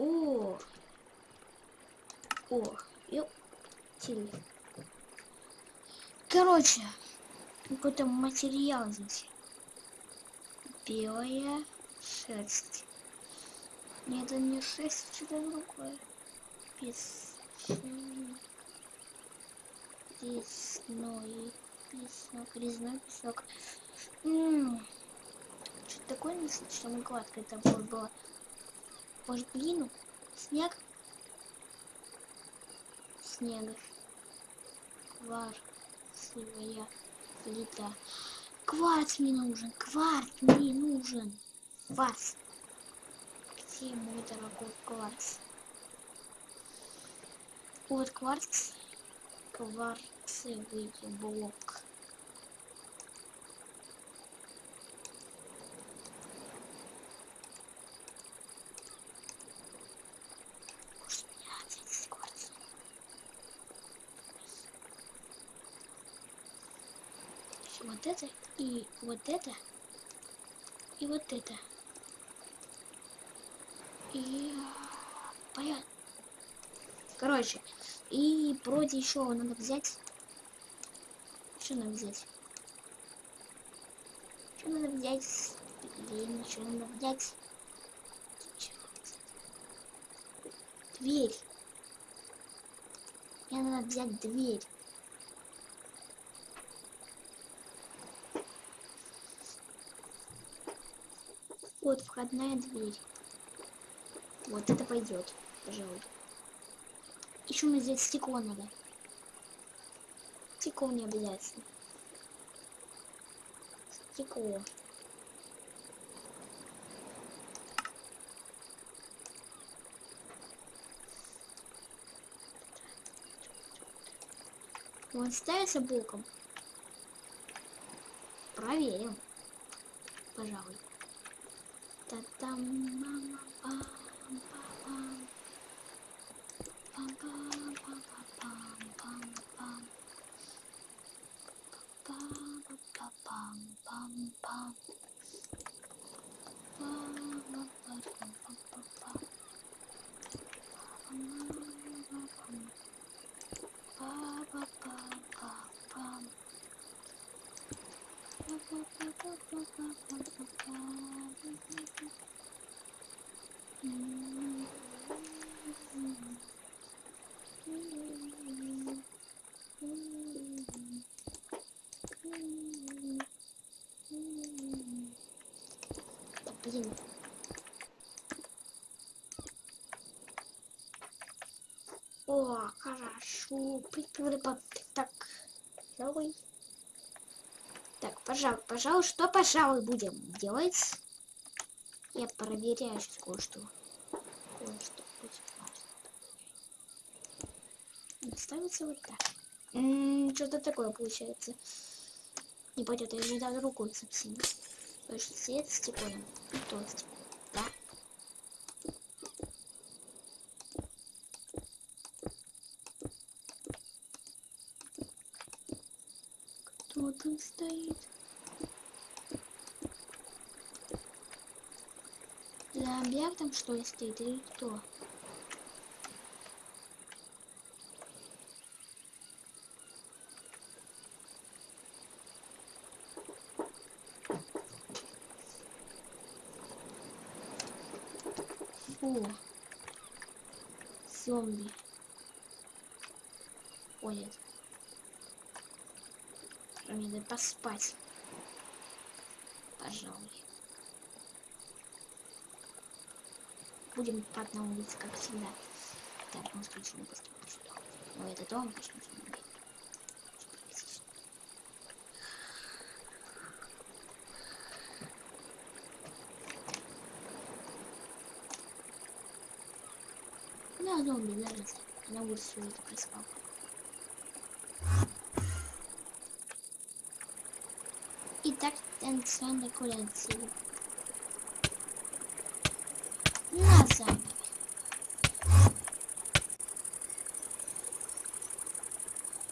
О! О! Ёптили. Короче, какой-то материал здесь. Белая шерсть. Нет, это не шерсть, что-то другое. Без Резной песок, резной песок. Что такое достаточно гладкое там было? Может глину? Снег? Снег. Кварцевая плита. Кварц мне нужен, кварц мне нужен. Кварц. Где мой дорогой кварц? Вот кварц. Кварцевый блок. вот это и вот это и вот это. И понятно короче и вроде еще надо взять. Что надо взять? Что надо взять? Блин что надо взять? Дверь. Мне надо взять дверь Вот входная дверь. Вот это пойдет, пожалуй. Еще мне здесь стекло надо. Стекло не обязательно. Стекло. Он ставится боком. Проверим. Пожалуй. 따땀, 맘, 아. Блин. О, хорошо. Так, новый. Так, пожалуй, пожалуй, что, пожалуй, будем делать? Я проверяю сейчас кое-что. Кое-что будет. Ставится вот так. Что-то такое получается. Не пойдет, я же даже рукой совсем. Больше свет с стеклом. И тост. Да. Кто там стоит? Зомбяк там что ли стоит или кто? Фу. Зомби. Ходят. Мне надо поспать. Пожалуй. Будем так на улице, как всегда. Так, мы включим сюда. Но это дом, почему-то не Да, зомби, нравится. На улице это прислал. Итак, танцевальная куренция. На зомби.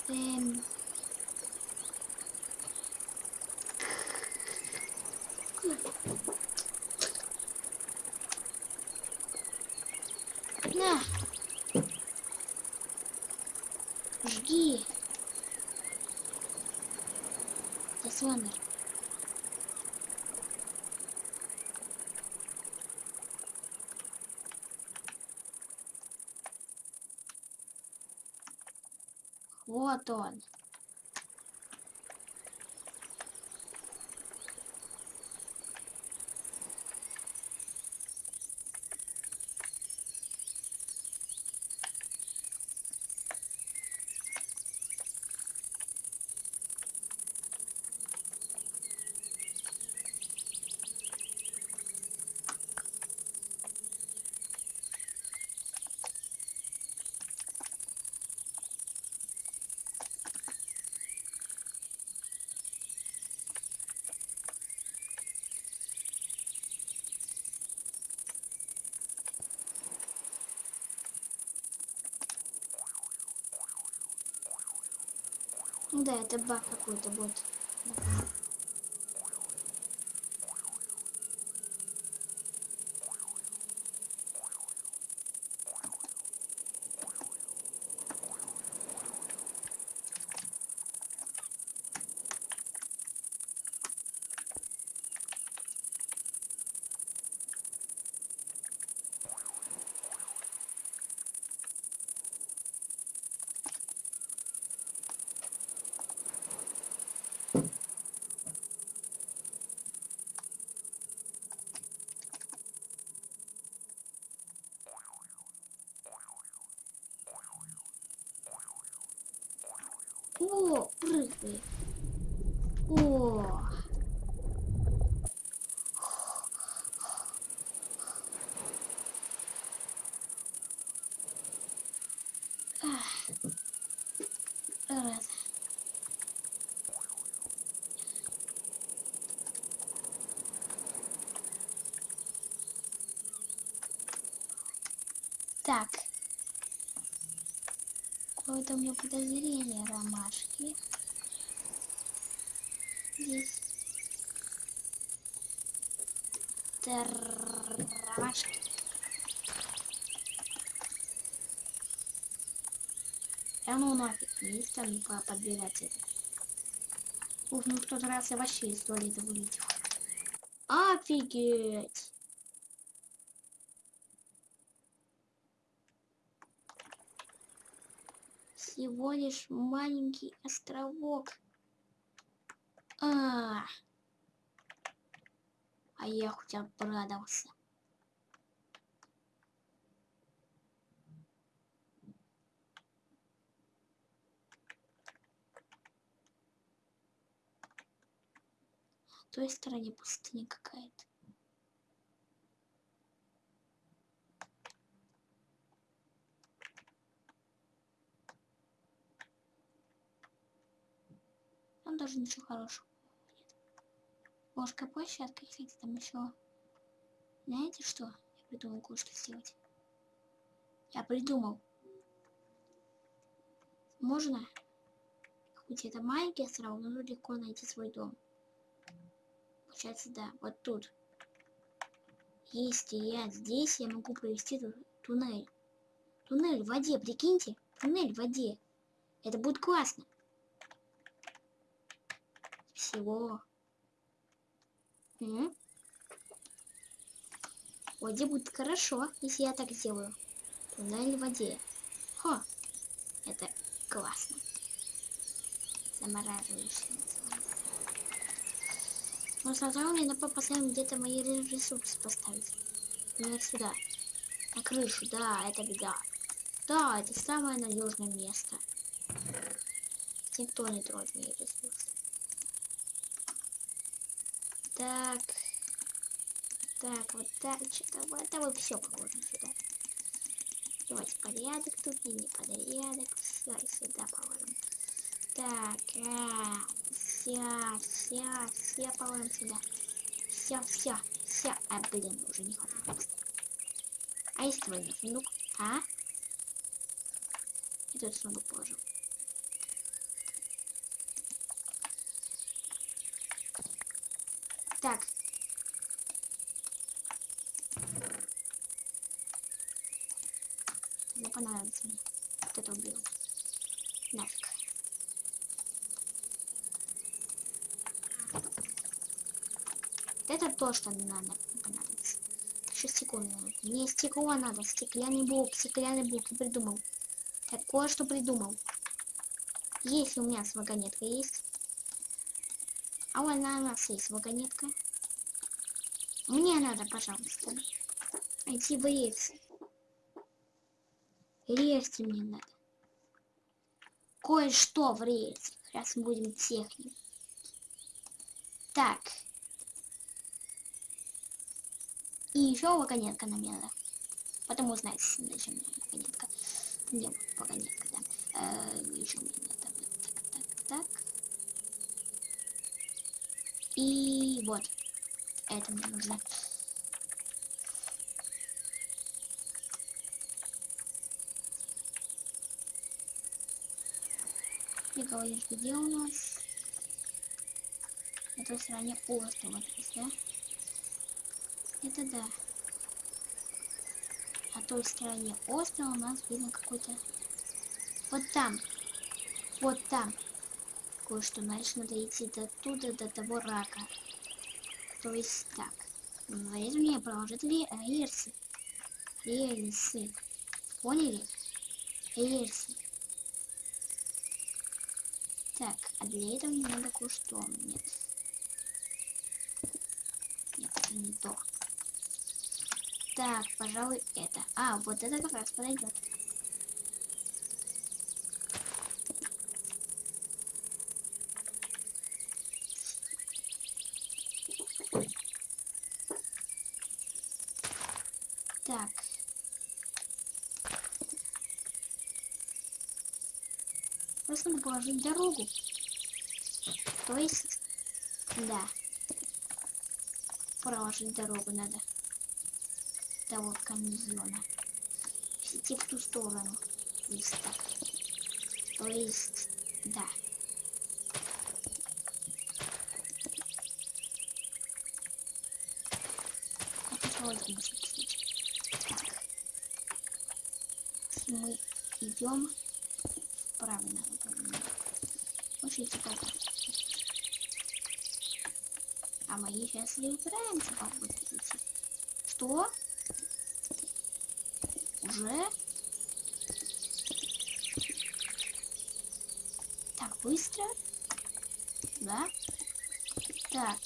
Эм... На. Жги. Слендер. Вот он. Да, это баг какой-то будет. О, прыгай. О. Раз. Так. Какое-то у меня подозрение, ромашки. Здесь. Ромашки. А ну нафиг, стану по- подбирать это. Ух, ну в тот раз я вообще из туалета вылетел. Офигеть! всего лишь маленький островок. А, а я хоть обрадовался. Той стороне пустыня какая-то. Там даже ничего хорошего нет. Ложка площадка, кстати, там еще. Знаете что? Я придумал кое-что сделать. Я придумал. Можно, хоть это маленький остров, но легко найти свой дом. Получается, да, вот тут. Если я здесь, я могу провести ту- туннель. Туннель в воде, прикиньте. Туннель в воде. Это будет классно. Всего. М? В воде будет хорошо, если я так сделаю. Туннель в воде. Хо. Это классно. Замораживающий. Но сначала мне надо поставить где-то мои ре- ресурсы поставить. Например, сюда. На крышу, да, это беда. Да, это самое надежное место. Никто не тронет мои ресурсы. Так. Так, вот так, что-то вот это вот все положим сюда. Давайте порядок тут и непорядок. Все, сюда положим. Так, а, все, все, все положим сюда. Все, все, все. А, блин, уже не хватает. А есть твой сундук? А? Этот сундук положил. Так. Не понравится мне. Вот это убил. Нафиг. Это то, что надо понадобится. 6 секунд надо. Мне стекло надо. Стеклянный блок. Стеклянный блок. Я придумал. Такое, что придумал. Если у меня вагонетка есть. А у нас есть вагонетка. Мне надо, пожалуйста, найти рельсы. Рельсы мне надо. Кое-что в рельсах. Сейчас мы будем техник. Так. И еще вагонетка нам надо. Потому знаете, зачем вагонетка. Не, вагонетка, да. Э, еще мне надо. Так, так, так. И вот. Это мне нужно. И говоришь, где у нас? На той стороне остров, вот есть, да? Это да. На той стороне острова у нас видно какой-то... Вот там. Вот там. Кое-что, значит, надо идти до туда, до того рака. То есть так. Говорит мне проложить рельсы. Рельсы. Поняли? Рельсы. Так, а для этого мне надо кое-что. Нет. Нет, это не то. Так, пожалуй, это. А, вот это как раз подойдет. Так. Положить дорогу. То есть, да. Проложить дорогу надо того каньона. Идти в ту сторону. Есть так. То есть, да. Так. Если мы идем вправо надо. Очень типа. А мы сейчас не упираемся по пути. Что? Уже? Так, быстро. Да? Так.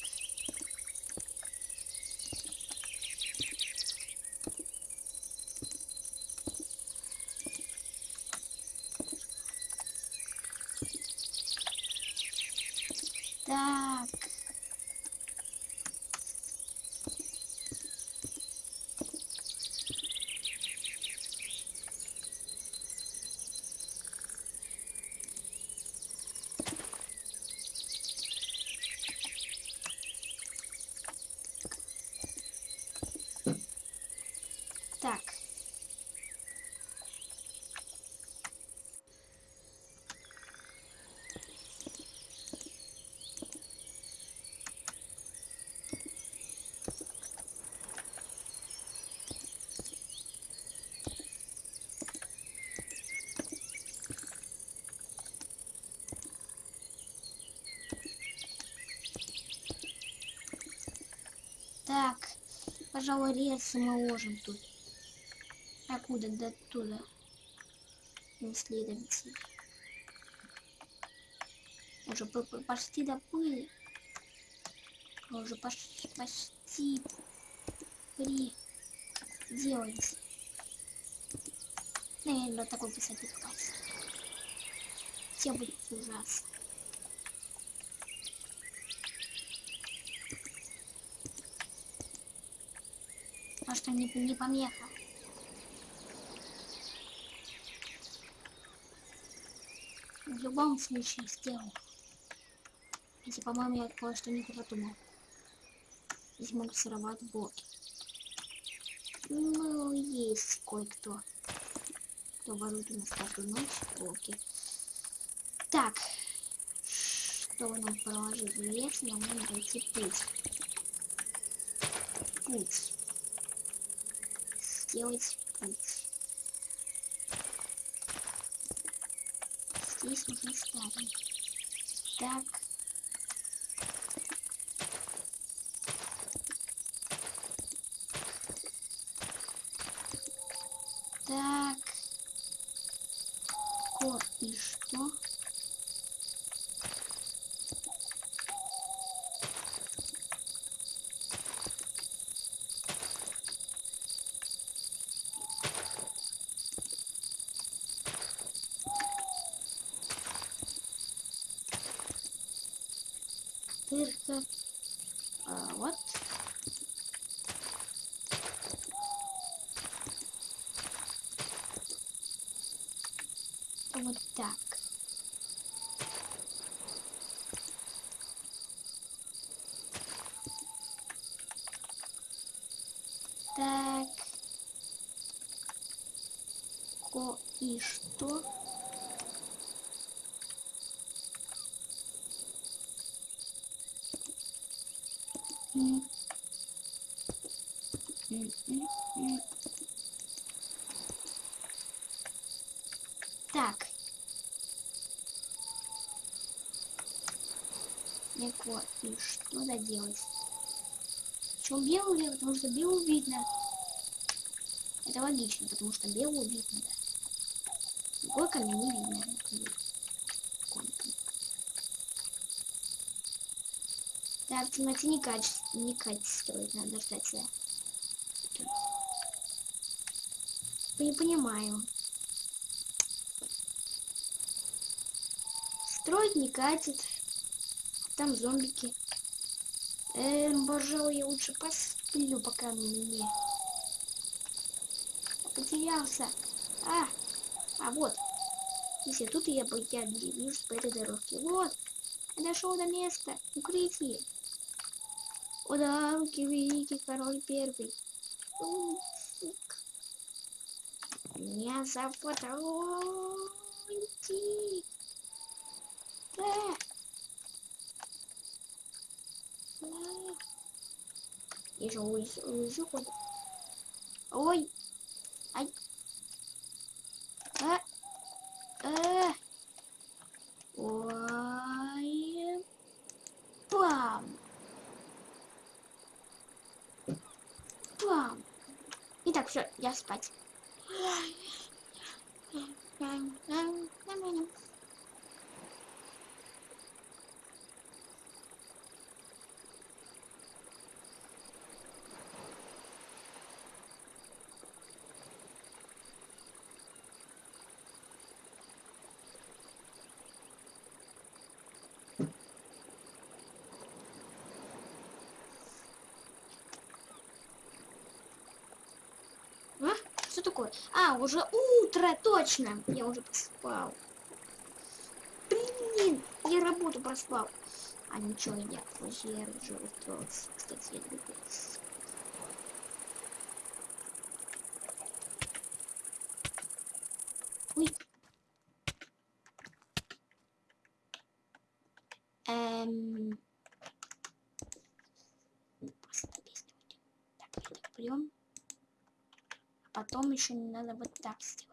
Так. Так, пожалуй, рельсы мы ложим тут. Откуда? До оттуда. Исследователь. Уже по -по почти доплыли. Уже почти при делаете. Наверное, такой писать хватит. Все будет ужасно. А что не, не помеха? В любом случае сделал. Если, по-моему, я кое-что не продумал. Здесь могут сорвать блоки. Ну, есть кое-кто. Кто ворует у нас каждую ночь блоки. Так. Чтобы нам проложить в лес, нам надо найти путь. Путь сделать путь. Здесь мы ставим. Так. Вот так. Так. Ко и что? Легко. И что надо делать? Почему белый? Потому что белую видно. Это логично, потому что белую видно, да. Другой камень не видно. Так, в темноте не качество, не качество строить, надо ждать сюда. Не понимаю. Строить не катит. Там зомбики. Эм, пожалуй, я лучше посплю, пока мне потерялся. А, а вот. Если тут я, бы- я движусь по этой дорожке. Вот. Я дошел до места. Укрытие. О да, руки великий король первый. Сука. Меня зафотографируйте. Да. Я же улезу, улезу куда. Ой. Ай. А. А. Ой. Пам. Пам. Итак, все, я спать. А? Что такое? А, уже утро, точно. Я уже поспал. Блин, я работу проспал. А ничего, я позже я уже устроился. Кстати, я люблю спать. Ой. Эм... Просто песню будем. Так, это берем. Потом еще надо вот так сделать.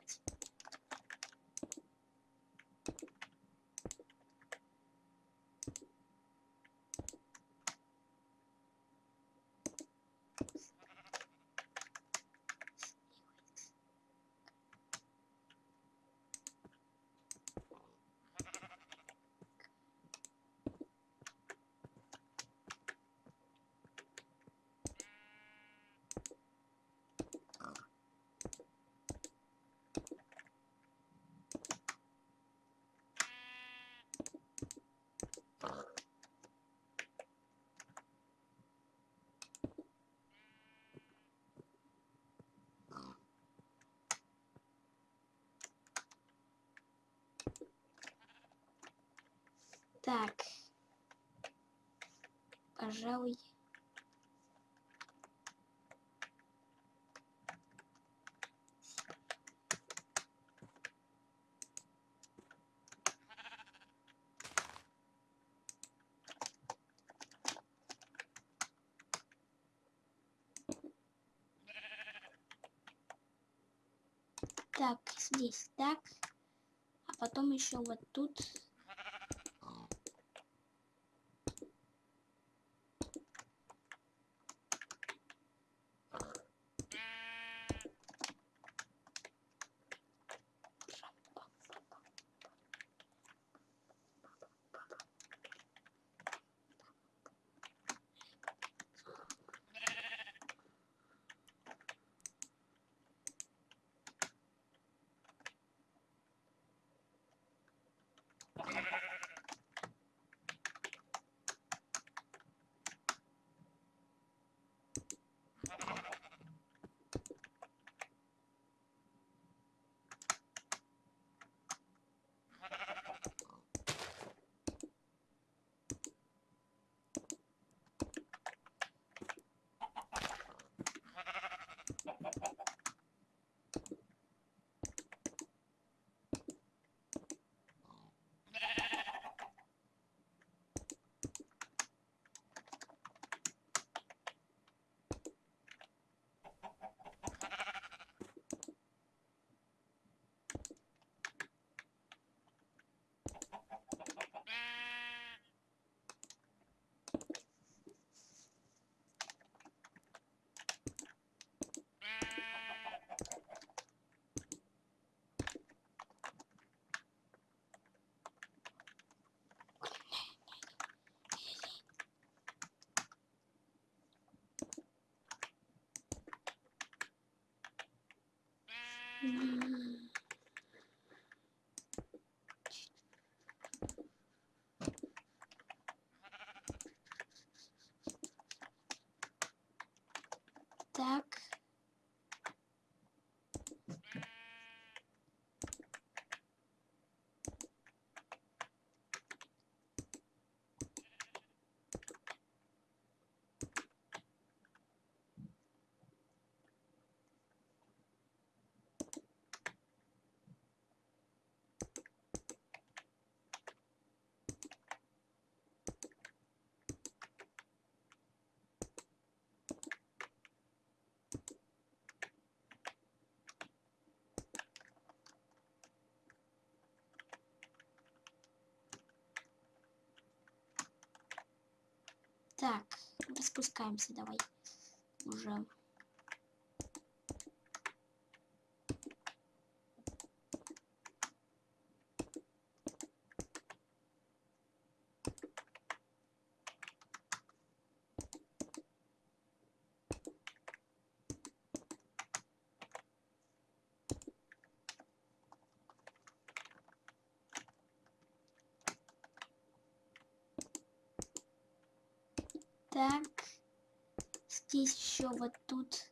Так. Пожалуй. Так, здесь так. А потом еще вот тут. ハハハハ! Так. Так, спускаемся давай. Уже. Так. Здесь еще вот тут.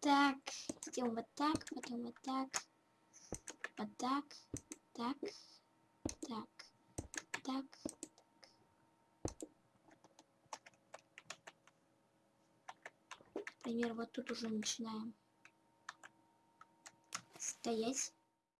Так, сделаем вот так, потом вот так, вот так, так, так, так. Например, вот тут уже начинаем. Стоять.